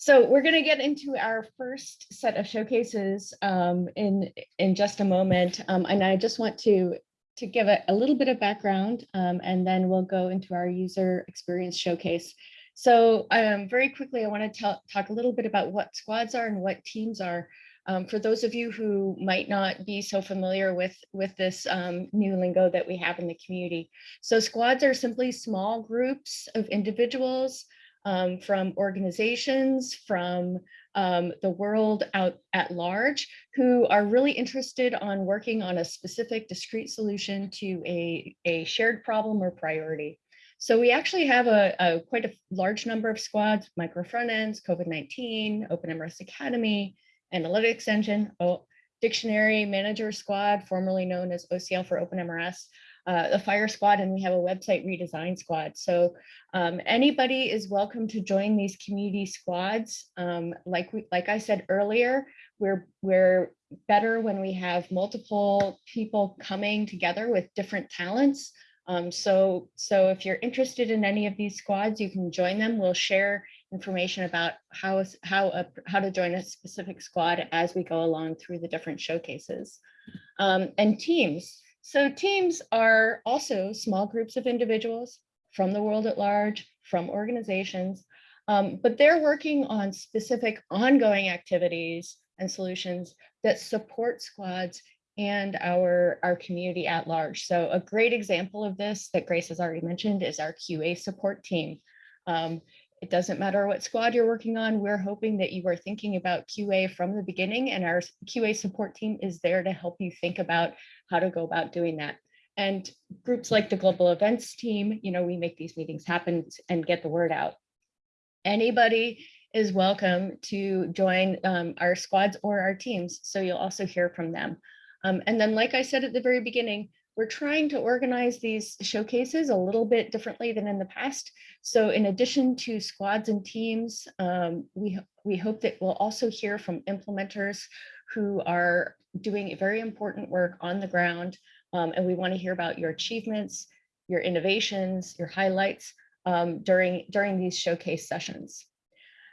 So we're going to get into our first set of showcases um, in in just a moment, um, and I just want to to give a, a little bit of background, um, and then we'll go into our user experience showcase. So um, very quickly, I want to talk a little bit about what squads are and what teams are. Um, for those of you who might not be so familiar with, with this um, new lingo that we have in the community. So squads are simply small groups of individuals um, from organizations, from um, the world out at large, who are really interested on working on a specific discrete solution to a, a shared problem or priority. So we actually have a, a quite a large number of squads, micro front ends, COVID-19, OpenMRS Academy, Analytics Engine, Dictionary Manager Squad, formerly known as OCL for OpenMRS, uh, the Fire Squad, and we have a website redesign squad. So um, anybody is welcome to join these community squads. Um, like we, like I said earlier, we're we're better when we have multiple people coming together with different talents. Um, so so if you're interested in any of these squads, you can join them. We'll share information about how, how, a, how to join a specific squad as we go along through the different showcases. Um, and teams. So teams are also small groups of individuals from the world at large, from organizations, um, but they're working on specific ongoing activities and solutions that support squads and our, our community at large. So a great example of this that Grace has already mentioned is our QA support team. Um, it doesn't matter what squad you're working on. We're hoping that you are thinking about QA from the beginning and our QA support team is there to help you think about how to go about doing that. And groups like the global events team, you know, we make these meetings happen and get the word out. Anybody is welcome to join um, our squads or our teams. So you'll also hear from them. Um, and then, like I said at the very beginning, we're trying to organize these showcases a little bit differently than in the past. So in addition to squads and teams, um, we, we hope that we'll also hear from implementers who are doing very important work on the ground. Um, and we want to hear about your achievements, your innovations, your highlights um, during, during these showcase sessions.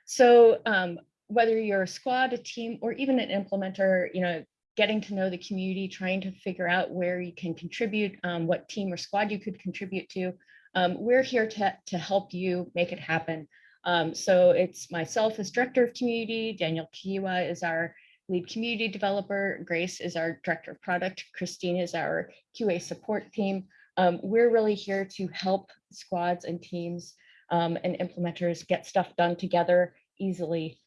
So um, whether you're a squad, a team, or even an implementer, you know, getting to know the community, trying to figure out where you can contribute, um, what team or squad you could contribute to. Um, we're here to, to help you make it happen. Um, so it's myself as Director of Community, Daniel Kayiwa is our lead community developer, Grace is our Director of Product, Christine is our QA support team. Um, we're really here to help squads and teams um, and implementers get stuff done together easily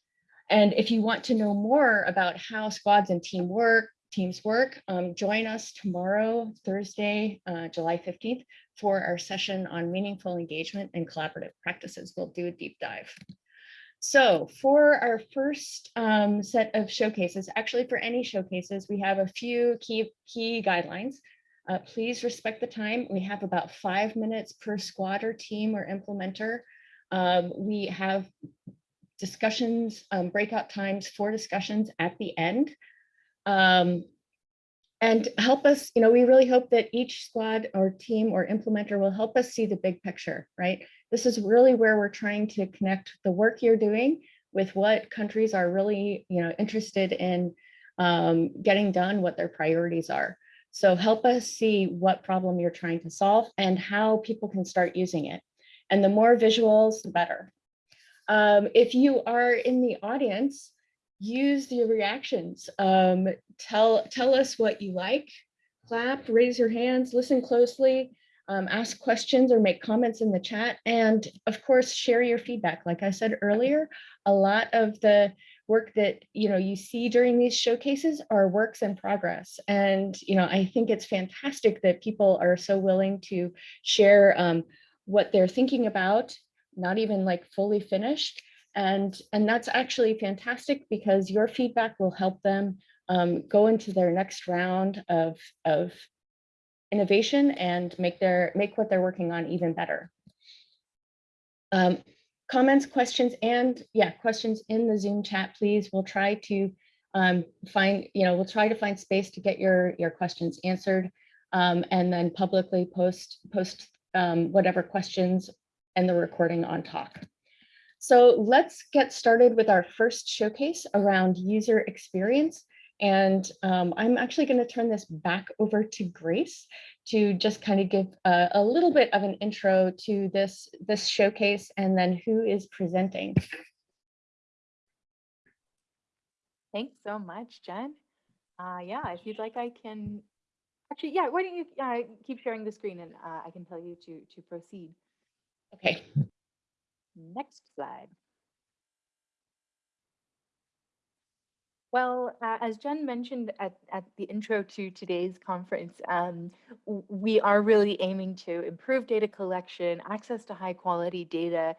and if you want to know more about how squads and team work, teams work, um, join us tomorrow, Thursday, uh, July 15th, for our session on meaningful engagement and collaborative practices. We'll do a deep dive. So for our first um, set of showcases, actually for any showcases, we have a few key, key guidelines. Uh, please respect the time. We have about five minutes per squad or team or implementer. Um, we have discussions, um, breakout times for discussions at the end. Um, and help us, you know, we really hope that each squad or team or implementer will help us see the big picture, right? This is really where we're trying to connect the work you're doing with what countries are really, you know, interested in um, getting done, what their priorities are. So help us see what problem you're trying to solve and how people can start using it. And the more visuals, the better. Um, if you are in the audience, use the reactions. Um, tell, tell us what you like, clap, raise your hands, listen closely, um, ask questions or make comments in the chat. And of course, share your feedback. Like I said earlier, a lot of the work that you know you see during these showcases are works in progress. And you know, I think it's fantastic that people are so willing to share um, what they're thinking about not even like fully finished. And, and that's actually fantastic because your feedback will help them um, go into their next round of, of innovation and make their make what they're working on even better. Um, comments, questions, and yeah, questions in the Zoom chat, please. We'll try to um, find, you know, we'll try to find space to get your, your questions answered um, and then publicly post, post um, whatever questions and the recording on talk. So let's get started with our first showcase around user experience. And um, I'm actually going to turn this back over to Grace to just kind of give a, a, little bit of an intro to this, this showcase and then who is presenting. Thanks so much, Jen. Uh, yeah, if you'd like, I can actually, yeah, why don't you uh, keep sharing the screen and uh, I can tell you to, to proceed. Okay. Next slide. Well, uh, as Jen mentioned at, at the intro to today's conference, um, we are really aiming to improve data collection, access to high quality data,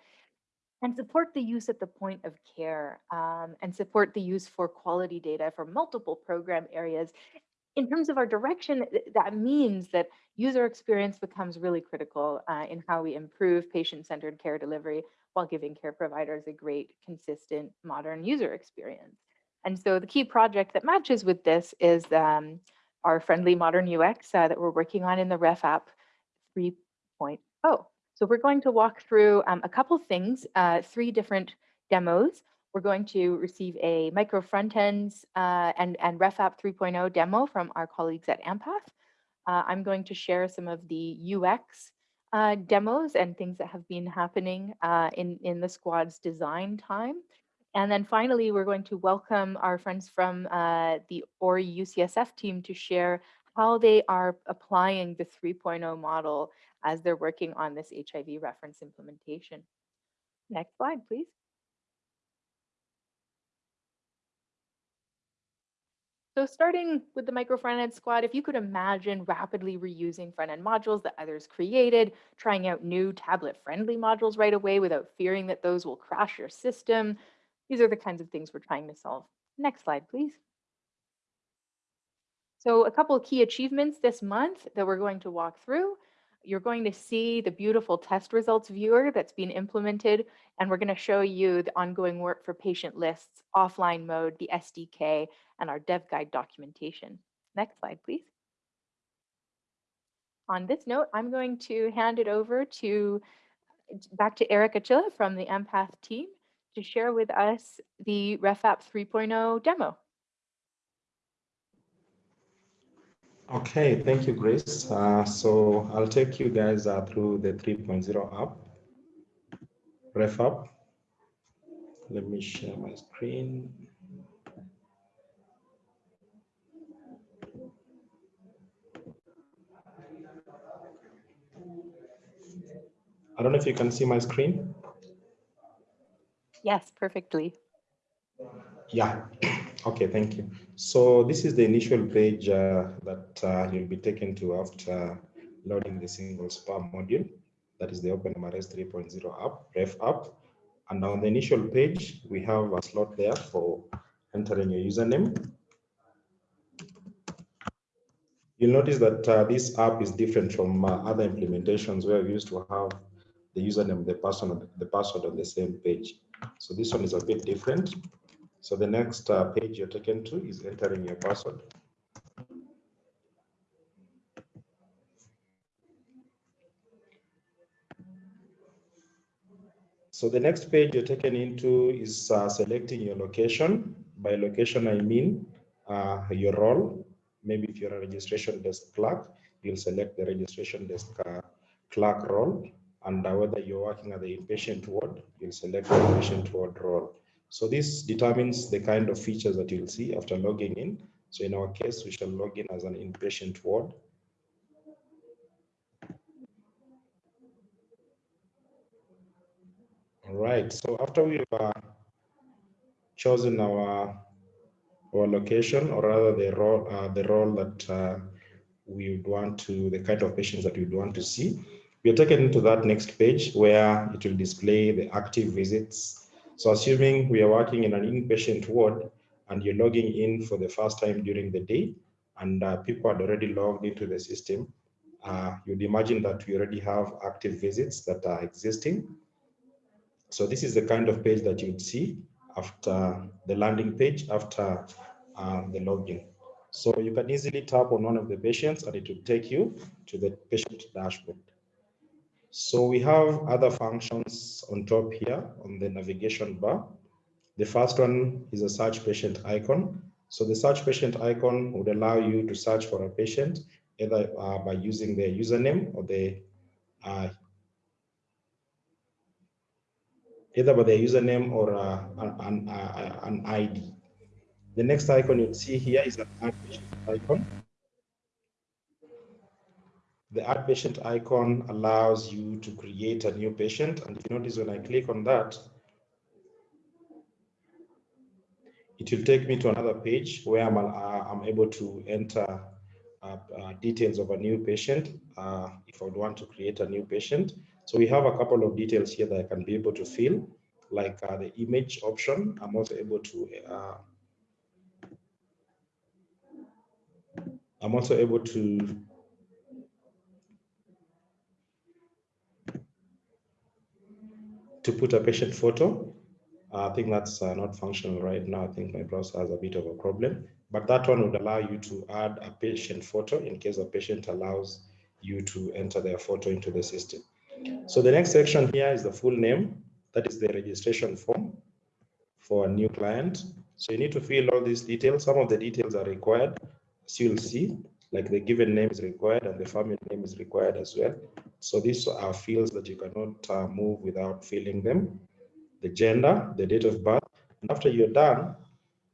and support the use at the point of care um, and support the use for quality data for multiple program areas. In terms of our direction, that means that user experience becomes really critical uh, in how we improve patient-centered care delivery while giving care providers a great, consistent, modern user experience. And so the key project that matches with this is um, our friendly modern UX uh, that we're working on in the Ref app 3.0. So we're going to walk through um, a couple things, uh, three different demos. We're going to receive a micro front ends uh, and, and Ref app 3.0 demo from our colleagues at Ampath. Uh, I'm going to share some of the UX uh, demos and things that have been happening uh, in, in the squad's design time. And then finally, we're going to welcome our friends from uh, the ORI UCSF team to share how they are applying the 3.0 model as they're working on this HIV reference implementation. Next slide, please. So starting with the micro front-end squad, if you could imagine rapidly reusing front-end modules that others created, trying out new tablet-friendly modules right away without fearing that those will crash your system, these are the kinds of things we're trying to solve. Next slide, please. So a couple key achievements this month that we're going to walk through. You're going to see the beautiful test results viewer that's been implemented, and we're going to show you the ongoing work for patient lists, offline mode, the SDK, and our dev guide documentation. Next slide, please. On this note, I'm going to hand it over to back to Eric Achilla from the AMPATH team to share with us the RefApp 3.0 demo. Okay, thank you, Grace. Uh, so I'll take you guys uh, through the 3.0 app, RefApp. Let me share my screen. I don't know if you can see my screen. Yes, perfectly. Yeah, okay, thank you. So this is the initial page uh, that uh, you'll be taken to after loading the single SPA module. That is the OpenMRS 3.0 app, Ref app. And on the initial page, we have a slot there for entering your username. You'll notice that uh, this app is different from uh, other implementations where we used to have the username, the password, the password on the same page. So this one is a bit different. So the next uh, page you're taken to is entering your password. So the next page you're taken into is uh, selecting your location. By location, I mean uh, your role. Maybe if you're a registration desk clerk, you'll select the registration desk uh, clerk role and whether you're working at the inpatient ward, you'll select the inpatient ward role. So this determines the kind of features that you'll see after logging in. So in our case, we shall log in as an inpatient ward. All right, so after we've uh, chosen our our location, or rather the role, uh, the role that uh, we would want to, the kind of patients that we would want to see, we are taken to that next page where it will display the active visits. So assuming we are working in an inpatient ward and you're logging in for the first time during the day and uh, people had already logged into the system, uh, you'd imagine that we already have active visits that are existing. So this is the kind of page that you'd see after the landing page after uh, the login. So you can easily tap on one of the patients and it will take you to the patient dashboard. So we have other functions on top here on the navigation bar. The first one is a search patient icon. So the search patient icon would allow you to search for a patient either uh, by using their username or the uh, either by their username or uh, an, an, an ID. The next icon you see here is an add patient icon. The add patient icon allows you to create a new patient. And if you notice when I click on that, it will take me to another page where I'm, uh, I'm able to enter uh, uh, details of a new patient uh, if I would want to create a new patient. So we have a couple of details here that I can be able to fill, like uh, the image option. I'm also able to uh, I'm also able to to put a patient photo. I think that's uh, not functional right now. I think my browser has a bit of a problem, but that one would allow you to add a patient photo in case a patient allows you to enter their photo into the system. So the next section here is the full name. That is the registration form for a new client. So you need to fill all these details. Some of the details are required, as you'll see, like the given name is required and the family name is required as well. So these are fields that you cannot uh, move without filling them. The gender, the date of birth. And after you're done,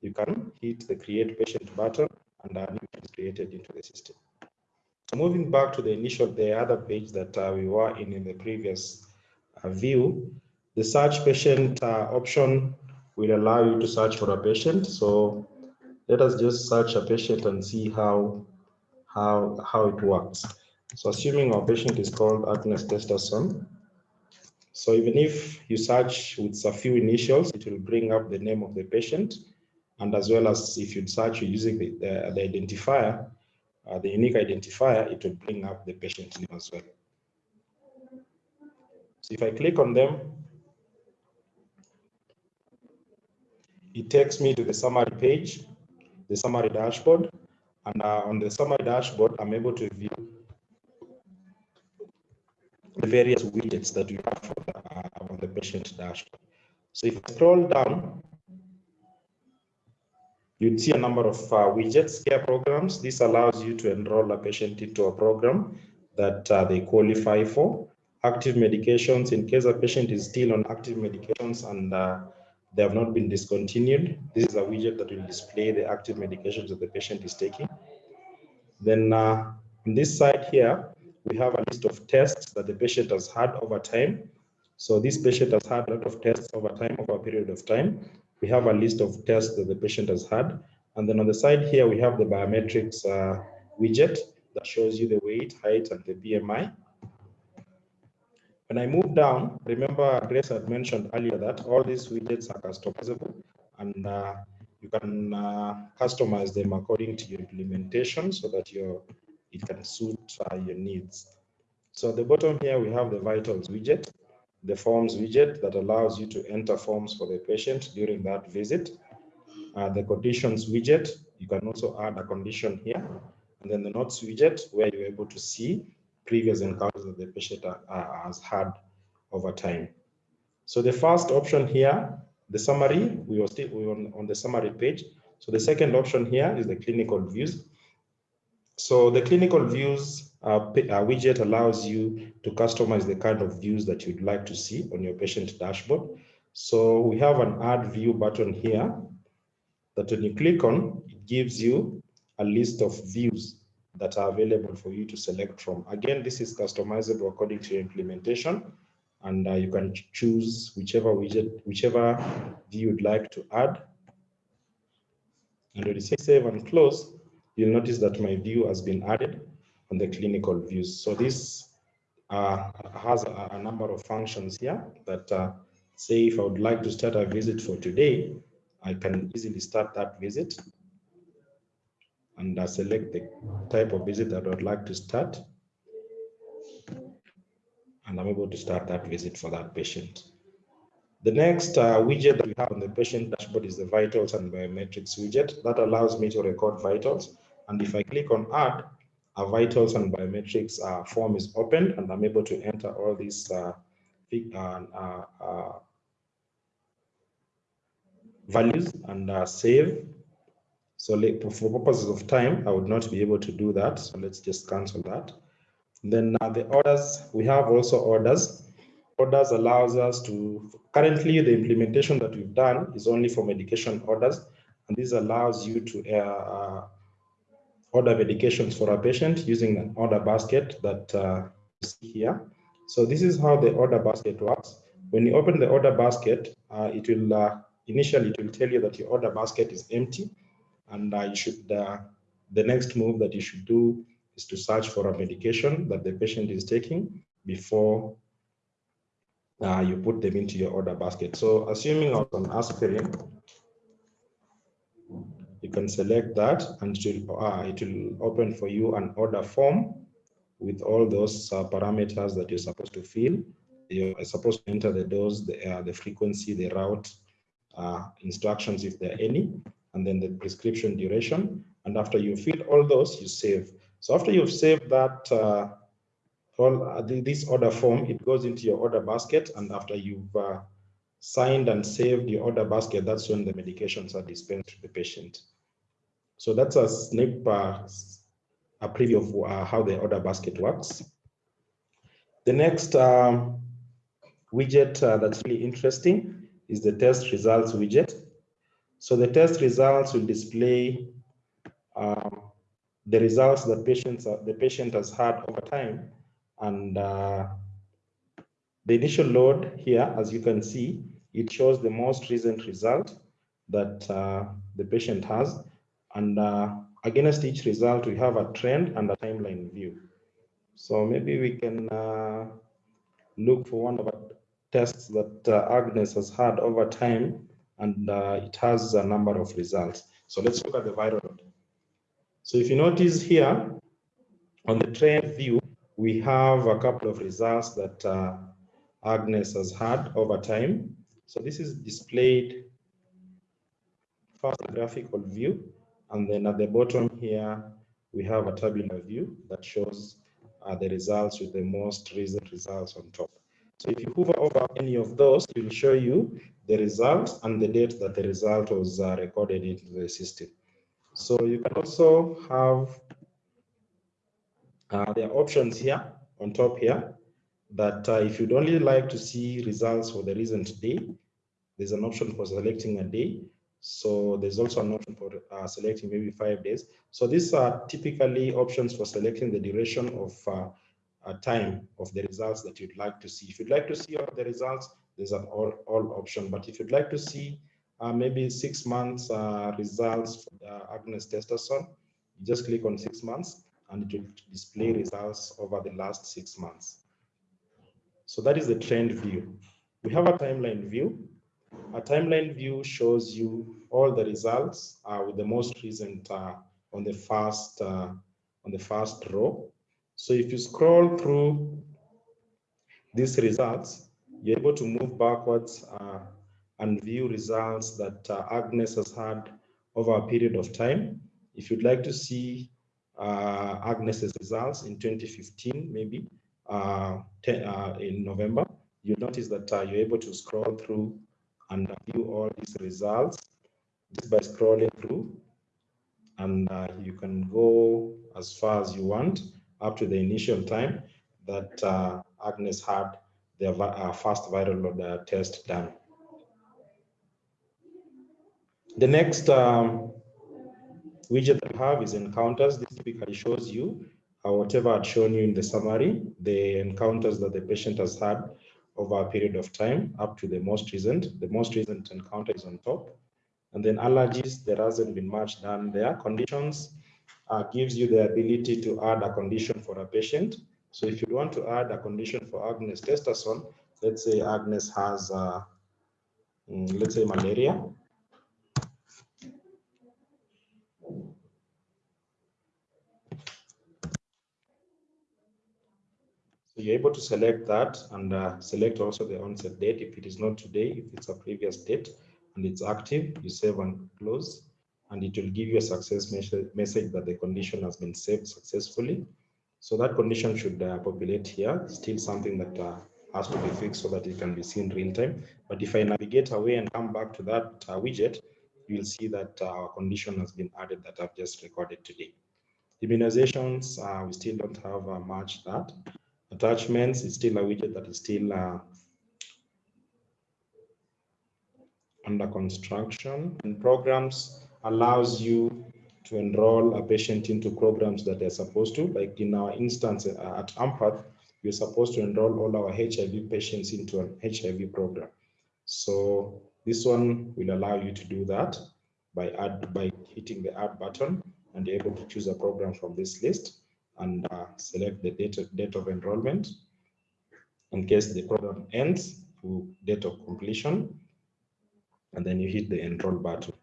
you can hit the create patient button and then is created into the system. So moving back to the initial, the other page that uh, we were in in the previous uh, view, the search patient uh, option will allow you to search for a patient. So let us just search a patient and see how how how it works. So assuming our patient is called Agnes Testerson, so even if you search with a few initials, it will bring up the name of the patient, and as well as if you search using the, the, the identifier, uh, the unique identifier, it will bring up the patient name as well. So if I click on them, it takes me to the summary page, the summary dashboard, and uh, on the summary dashboard, I'm able to view the various widgets that we have the, uh, on the patient dashboard. So if I scroll down, you'd see a number of uh, widgets, care programs. This allows you to enroll a patient into a program that uh, they qualify for. Active medications, in case a patient is still on active medications and uh, they have not been discontinued. This is a widget that will display the active medications that the patient is taking. Then uh, on this side here, we have a list of tests that the patient has had over time. So this patient has had a lot of tests over time, over a period of time. We have a list of tests that the patient has had. And then on the side here, we have the biometrics uh, widget that shows you the weight, height, and the BMI. When I move down, remember Grace had mentioned earlier that all these widgets are customizable and uh, you can uh, customize them according to your implementation so that your it can suit uh, your needs. So at the bottom here, we have the vitals widget, the forms widget that allows you to enter forms for the patient during that visit. Uh, the conditions widget, you can also add a condition here. And then the notes widget, where you're able to see previous encounters that the patient has had over time. So the first option here, the summary, we were still we were on, on the summary page. So the second option here is the clinical views. So the clinical views uh, uh, widget allows you to customize the kind of views that you'd like to see on your patient dashboard. So we have an add view button here that when you click on, it gives you a list of views that are available for you to select from. Again, this is customizable according to your implementation, and uh, you can choose whichever widget, whichever view you'd like to add. And when you say save and close, you'll notice that my view has been added on the clinical views. So this uh, has a, a, number of functions here that uh, say if I would like to start a visit for today, I can easily start that visit and uh, select the type of visit that I would like to start. And I'm able to start that visit for that patient. The next uh, widget that we have on the patient dashboard is the vitals and biometrics widget that allows me to record vitals. And if I click on add, a vitals and biometrics uh, form is opened and I'm able to enter all these uh, uh, uh, values and uh, save. So for purposes of time, I would not be able to do that. So let's just cancel that. Then the orders, we have also orders. Orders allows us to, currently the implementation that we've done is only for medication orders. And this allows you to uh, uh order medications for a patient using an order basket that uh, you see here. So this is how the order basket works. When you open the order basket, uh, it will uh, initially it will tell you that your order basket is empty and uh, you should uh, the next move that you should do is to search for a medication that the patient is taking before uh, you put them into your order basket. So assuming I was on aspirin, you can select that and it will, uh, it will open for you an order form with all those uh, parameters that you're supposed to fill. You're supposed to enter the dose, the, uh, the frequency, the route, uh, instructions if there are any, and then the prescription duration. And after you fill all those, you save. So after you've saved that, uh, all uh, this order form, it goes into your order basket. And after you've uh, signed and saved your order basket, that's when the medications are dispensed to the patient. So that's a snip, uh, a preview of uh, how the order basket works. The next um, widget uh, that's really interesting is the test results widget. So the test results will display um, the results that patients the patient has had over time. And uh, the initial load here, as you can see, it shows the most recent result that uh, the patient has. And uh, against each result, we have a trend and a timeline view. So maybe we can uh, look for one of the tests that uh, Agnes has had over time, and uh, it has a number of results. So let's look at the viral load. So if you notice here, on the trend view, we have a couple of results that uh, Agnes has had over time. So this is displayed first graphical view, and then at the bottom here, we have a tabular view that shows uh, the results with the most recent results on top. So if you hover over any of those, it will show you the results and the date that the result was uh, recorded into the system. So you can also have, uh, there are options here on top here that uh, if you'd only like to see results for the recent day, there's an option for selecting a day. So there's also an option for uh, selecting maybe five days. So these are typically options for selecting the duration of uh, time of the results that you'd like to see. If you'd like to see all the results, there's an all, all option. But if you'd like to see uh, maybe six months uh, results for uh, Agnes Testerson, you just click on six months and it will display results over the last six months. So that is the trend view. We have a timeline view a timeline view shows you all the results uh, with the most recent uh, on the first uh, on the first row. So if you scroll through these results, you're able to move backwards uh, and view results that uh, Agnes has had over a period of time. If you'd like to see uh, Agnes's results in 2015, maybe ten, in November, you'll notice that you're able to scroll through and view all these results just by scrolling through and uh, you can go as far as you want up to the initial time that uh, Agnes had the uh, first viral load uh, test done. The next um, widget that we have is encounters. This typically shows you uh, whatever I'd shown you in the summary, the encounters that the patient has had over a period of time up to the most recent. The most recent encounter is on top. And then allergies, there hasn't been much done there. Conditions uh, gives you the ability to add a condition for a patient. So if you want to add a condition for Agnes Testerson, let's say Agnes has, uh, mm, let's say malaria. So you're able to select that and uh, select also the onset date. If it is not today, if it's a previous date and it's active, you save and close. And it will give you a success message, that the condition has been saved successfully. So that condition should uh, populate here, still something that uh, has to be fixed so that it can be seen real time. But if I navigate away and come back to that uh, widget, you will see that uh, our condition has been added that I've just recorded today. Immunizations, uh, we still don't have uh, much that. Attachments is still a widget that is still under construction. And programs allows you to enroll a patient into programs that they're supposed to. Like in our instance uh, at AMPATH, we're supposed to enroll all our HIV patients into an HIV program. So this one will allow you to do that by add by hitting the add button and you're able to choose a program from this list and uh, select the date of, date of enrollment. In case the program ends to date of completion, and then you hit the enroll button.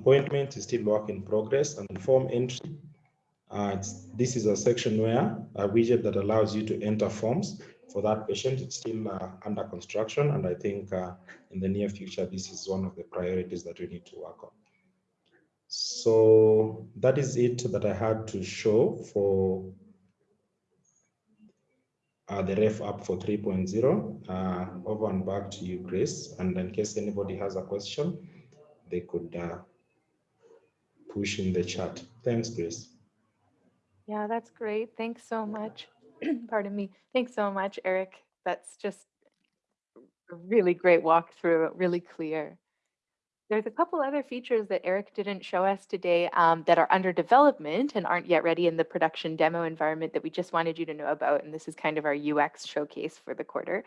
Appointment is still work in progress and form entry. Uh, this is a section where a widget that allows you to enter forms for that patient. It's still uh, under construction, and I think uh, in the near future, this is one of the priorities that we need to work on. So that is it that I had to show for uh, the ref app for 3.0. Uh, over and back to you, Grace. And in case anybody has a question, they could uh, push in the chat. Thanks, Grace. Yeah, that's great. Thanks so much. Pardon me. Thanks so much, Eric. That's just a really great walkthrough, really clear. There's a couple other features that Eric didn't show us today um, that are under development and aren't yet ready in the production demo environment that we just wanted you to know about. And this is kind of our UX showcase for the quarter.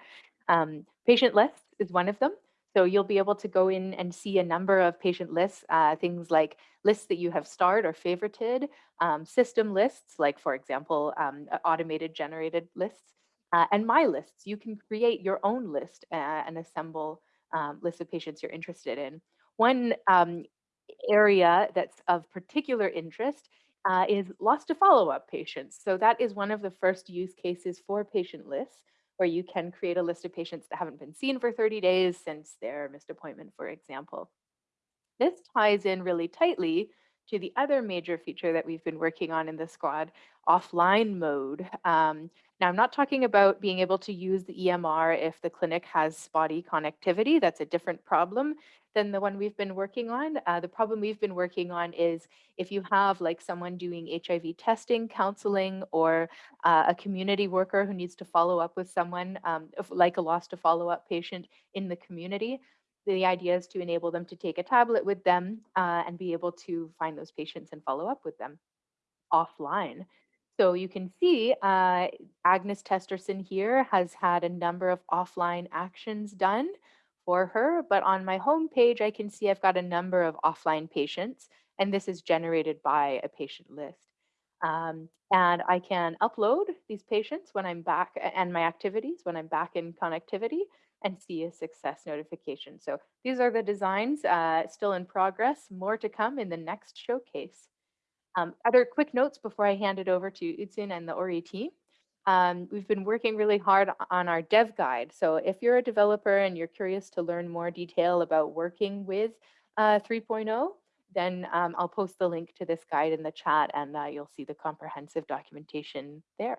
Um, patient lists is one of them. So you'll be able to go in and see a number of patient lists, uh, things like lists that you have starred or favorited, um, system lists, like for example, um, automated generated lists, uh, and my lists. You can create your own list uh, and assemble um, lists of patients you're interested in. One um, area that's of particular interest uh, is lost to follow-up patients. So that is one of the first use cases for patient lists where you can create a list of patients that haven't been seen for 30 days since their missed appointment, for example. This ties in really tightly to the other major feature that we've been working on in the squad, offline mode. Um, now, I'm not talking about being able to use the EMR if the clinic has spotty connectivity. That's a different problem than the one we've been working on. Uh, the problem we've been working on is if you have like someone doing HIV testing, counseling, or uh, a community worker who needs to follow up with someone um, if, like a lost to follow up patient in the community, the idea is to enable them to take a tablet with them uh, and be able to find those patients and follow up with them offline. So you can see uh, Agnes Testerson here has had a number of offline actions done for her, but on my home page, I can see I've got a number of offline patients, and this is generated by a patient list. Um, and I can upload these patients when I'm back and my activities when I'm back in connectivity and see a success notification. So these are the designs uh, still in progress, more to come in the next showcase. Um, other quick notes before I hand it over to Utzin and the Ori team. Um, we've been working really hard on our dev guide. So if you're a developer and you're curious to learn more detail about working with uh, 3.0, then um, I'll post the link to this guide in the chat and uh, you'll see the comprehensive documentation there.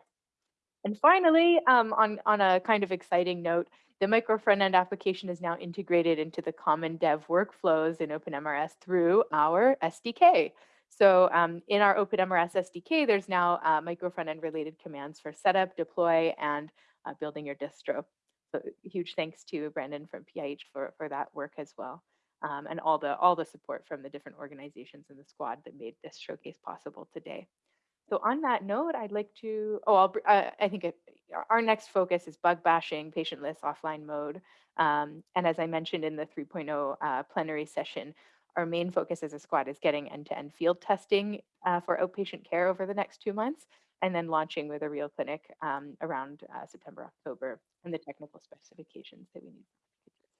And finally, um, on, on a kind of exciting note, the micro front-end application is now integrated into the common dev workflows in OpenMRS through our SDK. So um, in our OpenMRS SDK, there's now uh, micro front-end related commands for setup, deploy, and uh, building your distro. So huge thanks to Brandon from PIH for, for that work as well. Um, and all the all the support from the different organizations in the squad that made this showcase possible today. So on that note, I'd like to, oh, I'll, uh, I think our next focus is bug bashing, patient list offline mode. Um, and as I mentioned in the 3.0 uh, plenary session, our main focus as a squad is getting end-to-end -end field testing uh, for outpatient care over the next two months, and then launching with a real clinic um, around uh, September, October, and the technical specifications that we need.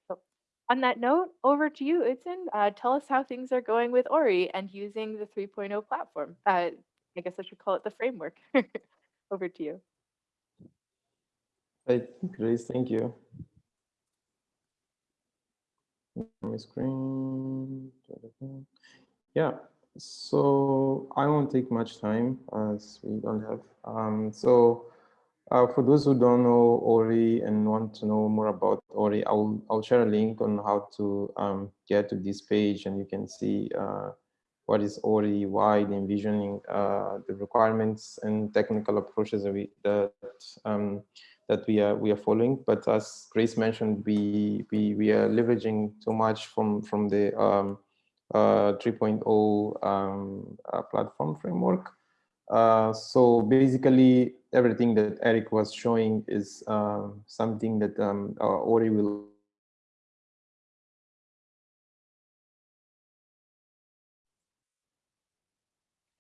So on that note, over to you, Utzin. Uh, tell us how things are going with Ori and using the 3.0 platform. Uh, I guess I should call it the framework. over to you. Right, Grace, thank you. My screen. Yeah, so I won't take much time as we don't have. Um, so uh, for those who don't know Ori and want to know more about Ori, I'll, I'll share a link on how to um, get to this page and you can see uh, what is Ori, why the envisioning, uh, the requirements and technical approaches that we, that, um, that we are we are following. But as Grace mentioned, we we, we are leveraging too much from from the um, uh, 3.0 um, uh, platform framework. Uh, so basically, everything that Eric was showing is um, something that um, Ori will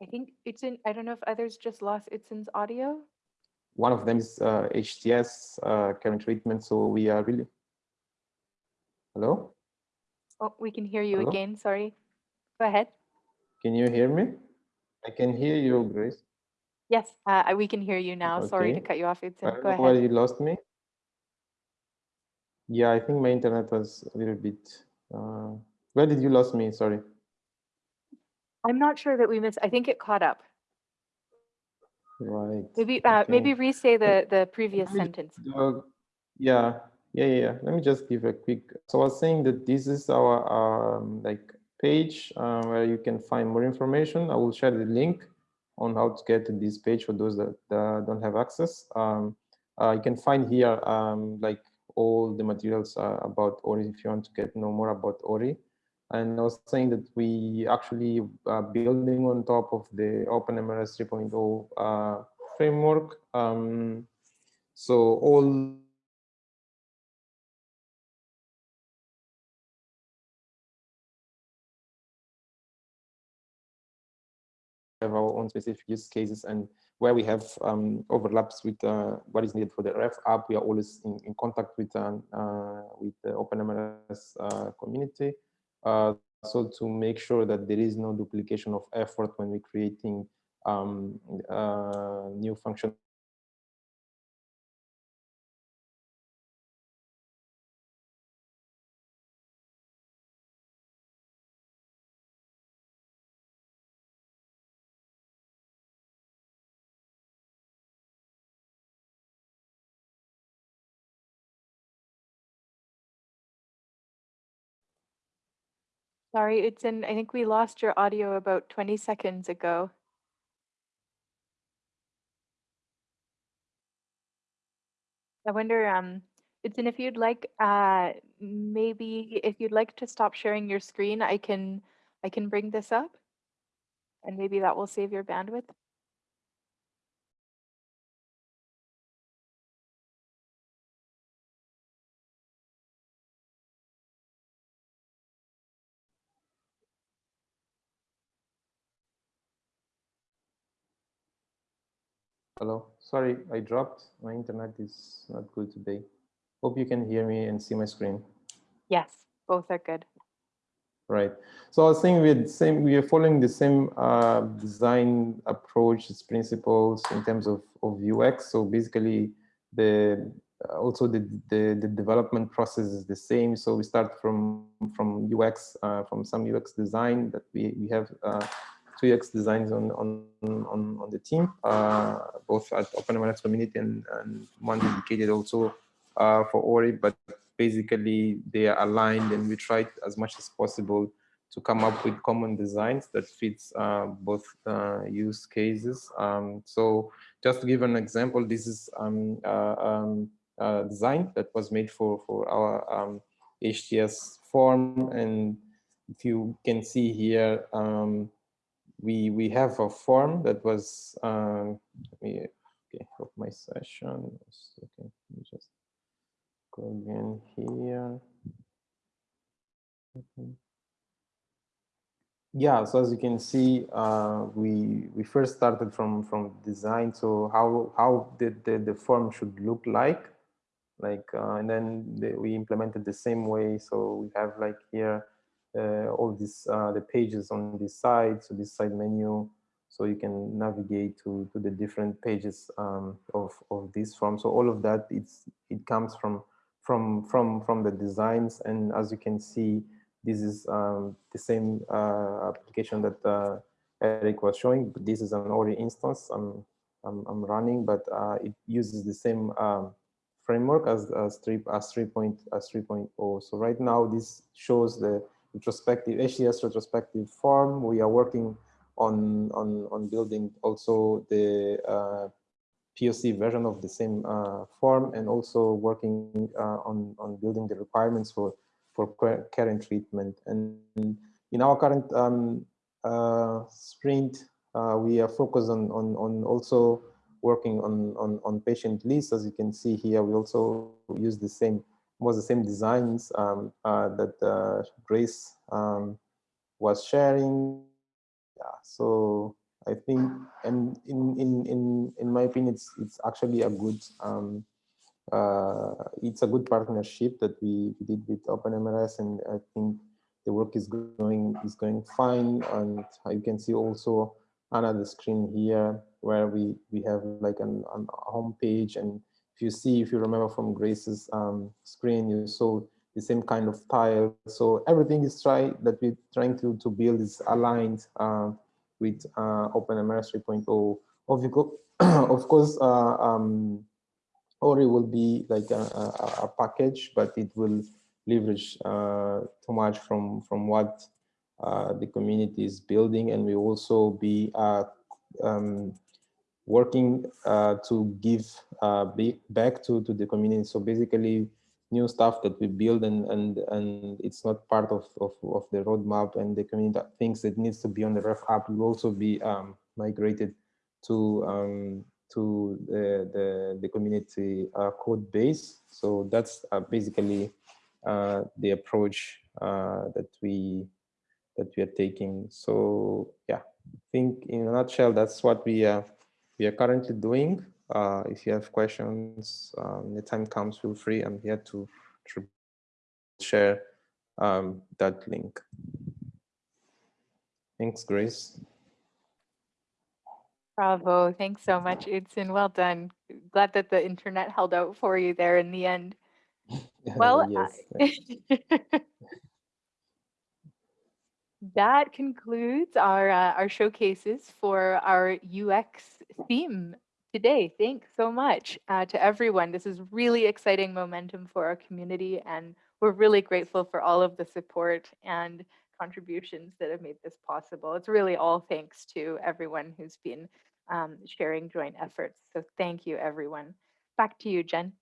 I think it's in, I don't know if others just lost Itzin's audio. One of them is uh, HTS uh, current treatment. So we are really, hello? Oh, we can hear you Hello? again, sorry. Go ahead. Can you hear me? I can hear you, Grace. Yes, uh, we can hear you now. Sorry to cut you off, I Itzin. don't Go ahead. you lost me. Yeah, I think my internet was a little bit. Uh, where did you lost me? Sorry. I'm not sure that we missed, I think it caught up. Right. Maybe, uh, okay. maybe re-say the, the previous me sentence. Uh, yeah, yeah, yeah. Let me just give a quick. So I was saying that this is our um, like page uh, where you can find more information. I will share the link on how to get to this page for those that uh, don't have access. Um, uh, you can find here um, like all the materials uh, about Ori if you want to get know more about Ori. And I was saying that we actually are building on top of the OpenMRS 3.0 uh, framework. Um, so all have our own specific use cases and where we have um, overlaps with uh, what is needed for the ref app, we are always in, in contact with um, uh, with the OpenMRS uh, community. Uh, so to make sure that there is no duplication of effort when we're creating um, uh, new function Sorry, Itzin, I think we lost your audio about 20 seconds ago. I wonder, um, Itzin, if you'd like, uh, maybe if you'd like to stop sharing your screen, I can, I can bring this up. And maybe that will save your bandwidth. Hello, sorry, I dropped. My internet is not good today. Hope you can hear me and see my screen. Yes, both are good. Right. So I was saying we're the same, we are following the same uh, design approach, its principles in terms of, of UX. So basically the also the, the, the development process is the same. So we start from from UX, uh, from some UX design that we, we have uh, two UX designs on on on, on the team, uh, both at OpenMRS community and, and one dedicated also uh, for Ori, but basically they are aligned and we tried as much as possible to come up with common designs that fits uh, both uh, use cases. Um, so just to give an example, this is um, uh, um, a design that was made for, for our HTS um, form. And if you can see here, um, we, we have a form that was, um, let me okay, of my session. Okay, let me just go again here. Okay. Yeah, so as you can see, uh, we we first started from from design. So how how did the, the form should look like, like, uh, and then the, we implemented the same way. So we have like here uh, all these uh, the pages on this side. So this side menu, so you can navigate to to the different pages um, of of this form. So all of that it's it comes from from from from the designs and as you can see this is um, the same uh, application that uh, Eric was showing, this is an Ori instance I'm, I'm, I'm running, but uh, it uses the same um, framework as, as 3 as 3 point as 3.0. So right now this shows the retrospective HTS retrospective form. We are working on on on building also the uh, POC version of the same uh, form and also working uh, on on building the requirements for for care and treatment. And in our current um, uh, sprint, uh, we are focused on on on also working on on on patient lists. As you can see here, we also use the same was the same designs um, uh, that Grace um, was sharing. Yeah so i think and in in in in my opinion it's it's actually a good um uh it's a good partnership that we did with openmrs and i think the work is going is going fine. And you can see also another screen here where we we have like an, an home page and if you see if you remember from grace's um screen you saw the same kind of tile. So everything is try that we're trying to, to build is aligned uh, with uh, OpenMRS 3.0. Of, of course, uh, um, Ori will be like a, a, a, package, but it will leverage uh, too much from, from what uh, the community is building. And we also be uh, um, working to give back to, to the community. So basically, new stuff that we build and and and it's not part of of, of the roadmap and the community thinks that needs to be on the ref app will also be um, migrated to um, to the the, the community uh, code base so that's uh, basically uh, the approach uh, that we that we are taking so yeah i think in a nutshell that's what we are we are currently doing uh, if you have questions, um, the time comes, feel free. I'm here to, to share um, that link. Thanks, Grace. Bravo. Thanks so much, Udson. Well done. Glad that the internet held out for you there in the end. Well, yes. that concludes our uh, our showcases for our UX theme today. Thanks so much uh, to everyone. This is really exciting momentum for our community, and we're really grateful for all of the support and contributions that have made this possible. It's really all thanks to everyone who's been um, sharing joint efforts. So thank you, everyone. Back to you, Jen.